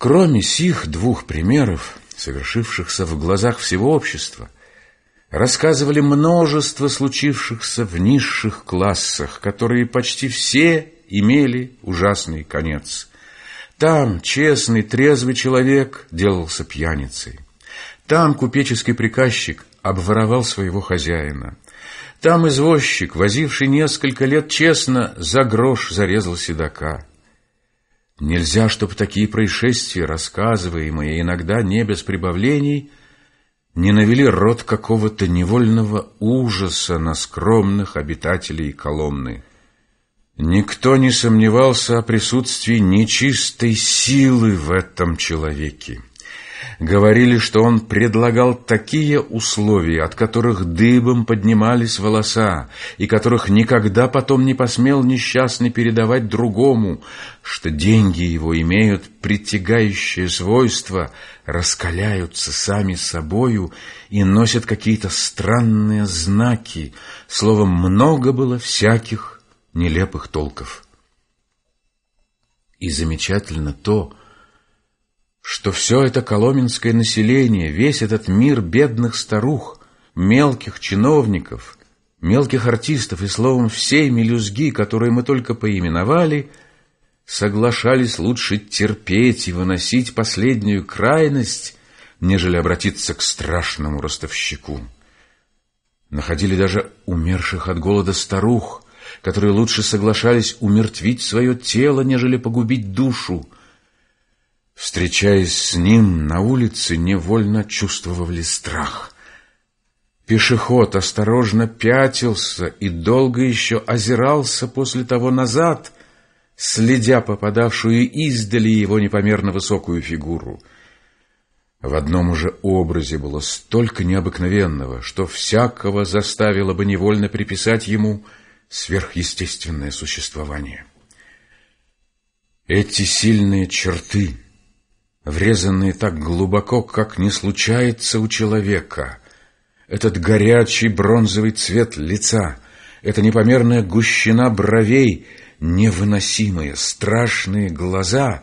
Кроме сих двух примеров, совершившихся в глазах всего общества, рассказывали множество случившихся в низших классах, которые почти все имели ужасный конец. Там честный, трезвый человек делался пьяницей. Там купеческий приказчик обворовал своего хозяина. Там извозчик, возивший несколько лет честно, за грош зарезал седока. Нельзя, чтобы такие происшествия, рассказываемые иногда не без прибавлений, не навели род какого-то невольного ужаса на скромных обитателей Коломны. Никто не сомневался о присутствии нечистой силы в этом человеке. Говорили, что он предлагал такие условия, от которых дыбом поднимались волоса, и которых никогда потом не посмел несчастный передавать другому, что деньги его имеют притягающее свойство, раскаляются сами собою и носят какие-то странные знаки. Словом, много было всяких нелепых толков. И замечательно то, что все это коломенское население, весь этот мир бедных старух, мелких чиновников, мелких артистов и, словом, всей мелюзги, которые мы только поименовали, соглашались лучше терпеть и выносить последнюю крайность, нежели обратиться к страшному ростовщику. Находили даже умерших от голода старух, которые лучше соглашались умертвить свое тело, нежели погубить душу, Встречаясь с ним на улице, невольно чувствовали страх. Пешеход осторожно пятился и долго еще озирался после того назад, следя попадавшую издали его непомерно высокую фигуру. В одном уже образе было столько необыкновенного, что всякого заставило бы невольно приписать ему сверхъестественное существование. Эти сильные черты — врезанные так глубоко, как не случается у человека. Этот горячий бронзовый цвет лица, эта непомерная гущина бровей, невыносимые, страшные глаза,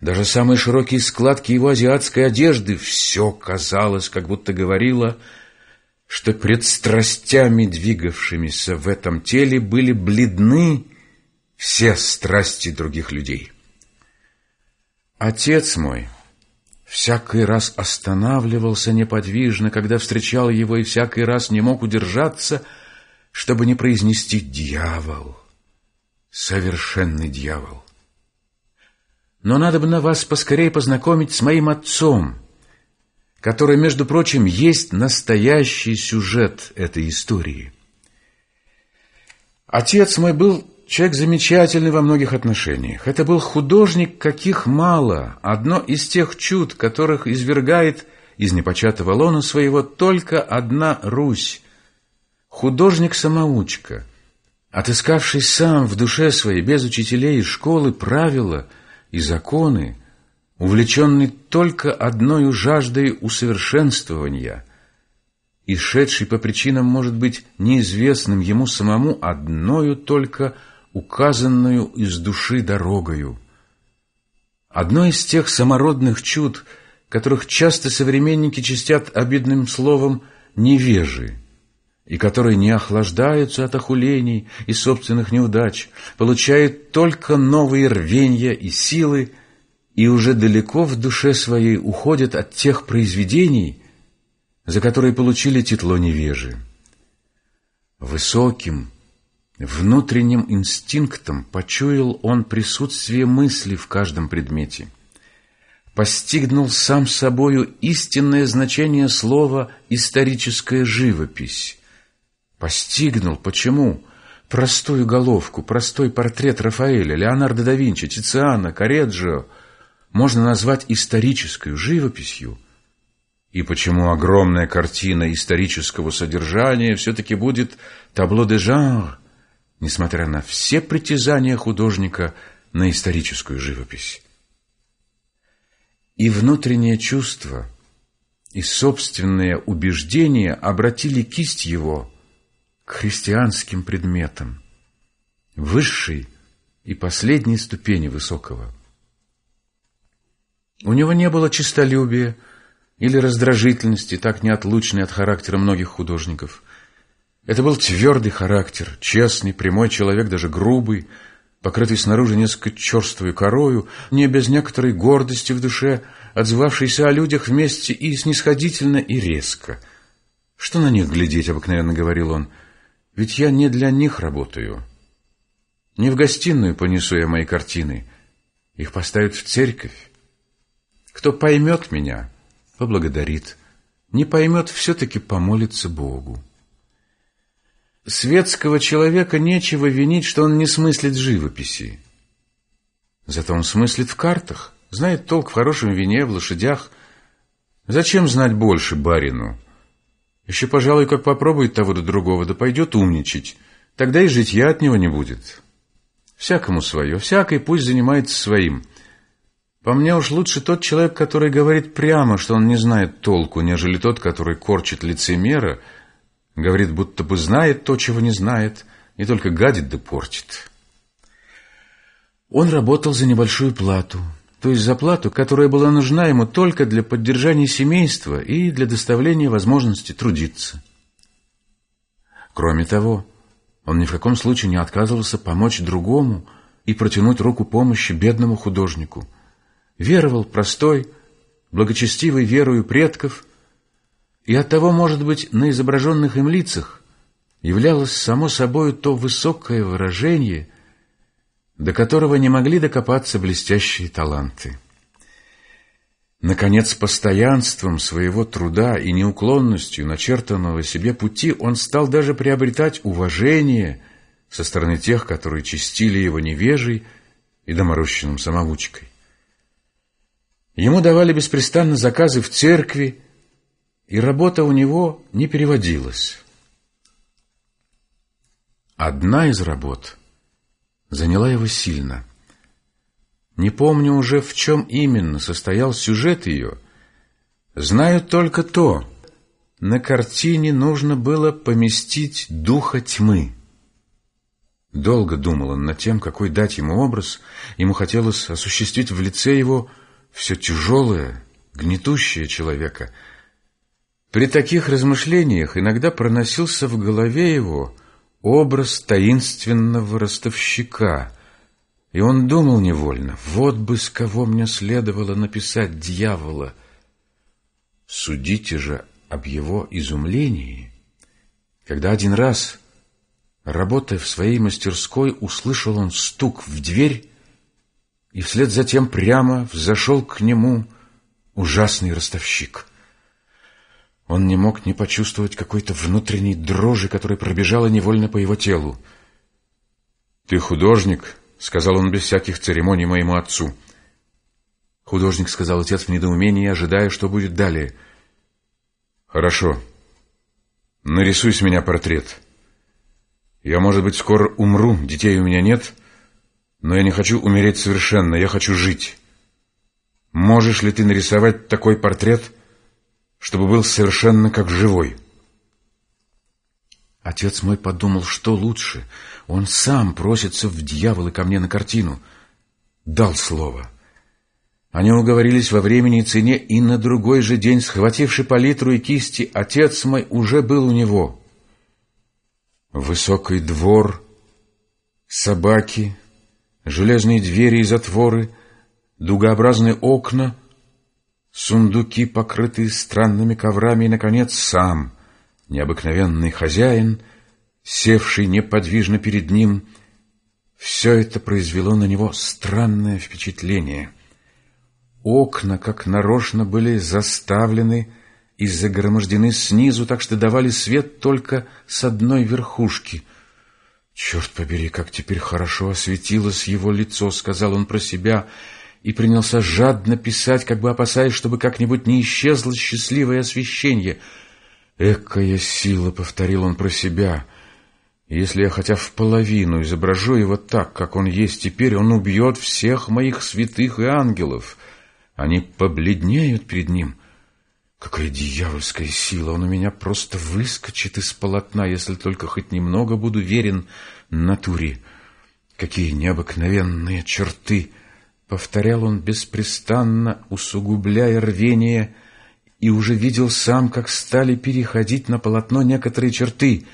даже самые широкие складки его азиатской одежды, все казалось, как будто говорило, что пред страстями, двигавшимися в этом теле, были бледны все страсти других людей. Отец мой всякий раз останавливался неподвижно, когда встречал его, и всякий раз не мог удержаться, чтобы не произнести «дьявол», совершенный дьявол. Но надо бы на вас поскорее познакомить с моим отцом, который, между прочим, есть настоящий сюжет этой истории. Отец мой был Человек замечательный во многих отношениях. Это был художник, каких мало. Одно из тех чуд, которых извергает из непочатого лона своего только одна Русь. Художник-самоучка, отыскавший сам в душе своей, без учителей и школы, правила и законы, увлеченный только одной жаждой усовершенствования – и шедший по причинам, может быть, неизвестным ему самому одною только указанную из души дорогою. Одно из тех самородных чуд, которых часто современники чистят обидным словом «невежи», и которые не охлаждаются от охулений и собственных неудач, получают только новые рвенья и силы, и уже далеко в душе своей уходят от тех произведений, за которые получили титло невежи. Высоким, Внутренним инстинктом почуял он присутствие мысли в каждом предмете. Постигнул сам собою истинное значение слова «историческая живопись». Постигнул, почему простую головку, простой портрет Рафаэля, Леонардо да Винчи, Тициана, Кореджио можно назвать исторической живописью, и почему огромная картина исторического содержания все-таки будет табло де жанр, несмотря на все притязания художника на историческую живопись. И внутреннее чувство, и собственные убеждения обратили кисть его к христианским предметам, высшей и последней ступени высокого. У него не было честолюбия или раздражительности, так неотлучной от характера многих художников. Это был твердый характер, честный, прямой человек, даже грубый, покрытый снаружи несколько черствой корою, не без некоторой гордости в душе, отзывавшийся о людях вместе и снисходительно, и резко. «Что на них глядеть?» — обыкновенно говорил он. «Ведь я не для них работаю. Не в гостиную понесу я мои картины. Их поставят в церковь. Кто поймет меня, поблагодарит. Не поймет, все-таки помолится Богу. Светского человека нечего винить, что он не смыслит живописи. Зато он смыслит в картах, знает толк в хорошем вине, в лошадях. Зачем знать больше барину? Еще, пожалуй, как попробует того до другого, да пойдет умничать. Тогда и житья от него не будет. Всякому свое, всякий пусть занимается своим – по мне уж лучше тот человек, который говорит прямо, что он не знает толку, нежели тот, который корчит лицемера, говорит, будто бы знает то, чего не знает, и только гадит да портит. Он работал за небольшую плату, то есть за плату, которая была нужна ему только для поддержания семейства и для доставления возможности трудиться. Кроме того, он ни в каком случае не отказывался помочь другому и протянуть руку помощи бедному художнику – веровал простой, благочестивой верою предков, и оттого, может быть, на изображенных им лицах являлось само собой то высокое выражение, до которого не могли докопаться блестящие таланты. Наконец, постоянством своего труда и неуклонностью начертанного себе пути он стал даже приобретать уважение со стороны тех, которые чистили его невежей и доморощенным самоучкой. Ему давали беспрестанно заказы в церкви, и работа у него не переводилась. Одна из работ заняла его сильно. Не помню уже, в чем именно состоял сюжет ее. Знаю только то, на картине нужно было поместить духа тьмы. Долго думал он над тем, какой дать ему образ, ему хотелось осуществить в лице его – все тяжелое, гнетущее человека. При таких размышлениях иногда проносился в голове его образ таинственного ростовщика, и он думал невольно, вот бы с кого мне следовало написать дьявола. Судите же об его изумлении, когда один раз, работая в своей мастерской, услышал он стук в дверь и вслед за тем прямо взошел к нему ужасный ростовщик. Он не мог не почувствовать какой-то внутренней дрожи, которая пробежала невольно по его телу. «Ты художник?» — сказал он без всяких церемоний моему отцу. «Художник», — сказал отец в недоумении, ожидая, что будет далее. «Хорошо. Нарисуй с меня портрет. Я, может быть, скоро умру, детей у меня нет». Но я не хочу умереть совершенно, я хочу жить. Можешь ли ты нарисовать такой портрет, чтобы был совершенно как живой? Отец мой подумал, что лучше. Он сам просится в дьяволы ко мне на картину. Дал слово. Они уговорились во времени и цене, и на другой же день, схвативший палитру и кисти, отец мой уже был у него. Высокий двор, собаки, железные двери и затворы, дугообразные окна, сундуки, покрытые странными коврами, и, наконец, сам, необыкновенный хозяин, севший неподвижно перед ним, все это произвело на него странное впечатление. Окна, как нарочно, были заставлены и загромождены снизу, так что давали свет только с одной верхушки — «Черт побери, как теперь хорошо осветилось его лицо», — сказал он про себя, и принялся жадно писать, как бы опасаясь, чтобы как-нибудь не исчезло счастливое освещение. «Экая сила», — повторил он про себя, — «если я хотя в половину изображу его так, как он есть теперь, он убьет всех моих святых и ангелов. Они побледнеют перед ним». Какая дьявольская сила! Он у меня просто выскочит из полотна, если только хоть немного буду верен натуре. Какие необыкновенные черты — повторял он беспрестанно, усугубляя рвение, и уже видел сам, как стали переходить на полотно некоторые черты.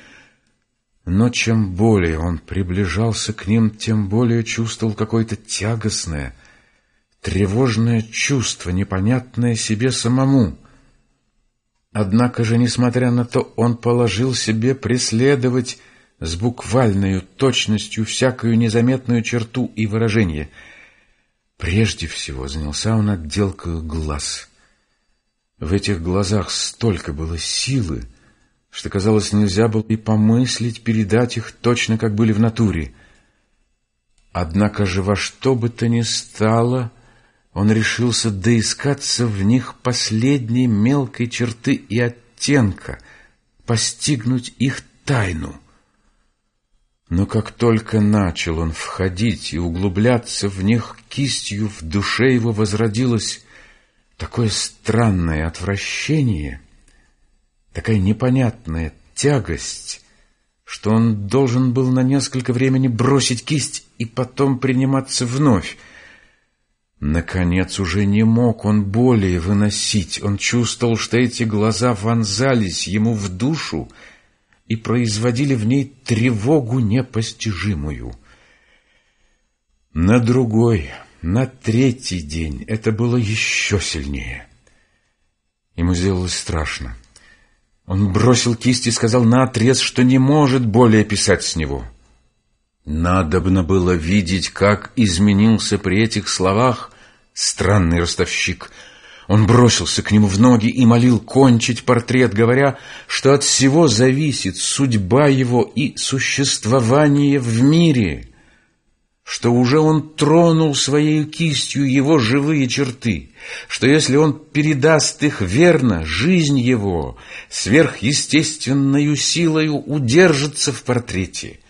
Но чем более он приближался к ним, тем более чувствовал какое-то тягостное, тревожное чувство, непонятное себе самому. Однако же, несмотря на то, он положил себе преследовать с буквальной точностью всякую незаметную черту и выражение — Прежде всего занялся он отделкой глаз. В этих глазах столько было силы, что, казалось, нельзя было и помыслить передать их точно, как были в натуре. Однако же во что бы то ни стало, он решился доискаться в них последней мелкой черты и оттенка, постигнуть их тайну. Но как только начал он входить и углубляться в них кистью, в душе его возродилось такое странное отвращение, такая непонятная тягость, что он должен был на несколько времени бросить кисть и потом приниматься вновь. Наконец уже не мог он более выносить. Он чувствовал, что эти глаза вонзались ему в душу, и производили в ней тревогу непостижимую. На другой, на третий день это было еще сильнее. Ему сделалось страшно. Он бросил кисть и сказал наотрез, что не может более писать с него. Надобно было видеть, как изменился при этих словах странный ростовщик — он бросился к нему в ноги и молил кончить портрет, говоря, что от всего зависит судьба его и существование в мире, что уже он тронул своей кистью его живые черты, что если он передаст их верно, жизнь его сверхъестественною силою удержится в портрете,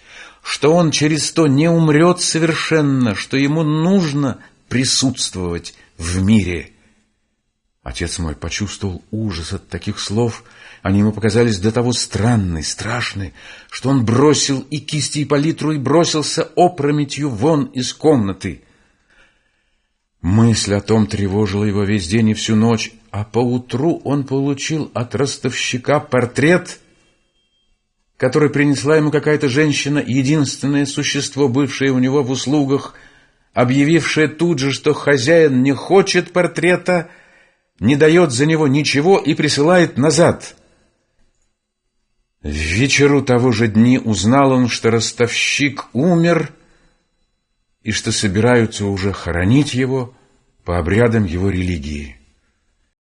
что он через то не умрет совершенно, что ему нужно присутствовать в мире – Отец мой почувствовал ужас от таких слов. Они ему показались до того странны, страшны, что он бросил и кисти, и палитру, и бросился опрометью вон из комнаты. Мысль о том тревожила его весь день и всю ночь, а поутру он получил от ростовщика портрет, который принесла ему какая-то женщина, единственное существо, бывшее у него в услугах, объявившее тут же, что хозяин не хочет портрета, — не дает за него ничего и присылает назад. В вечеру того же дни узнал он, что ростовщик умер и что собираются уже хоронить его по обрядам его религии.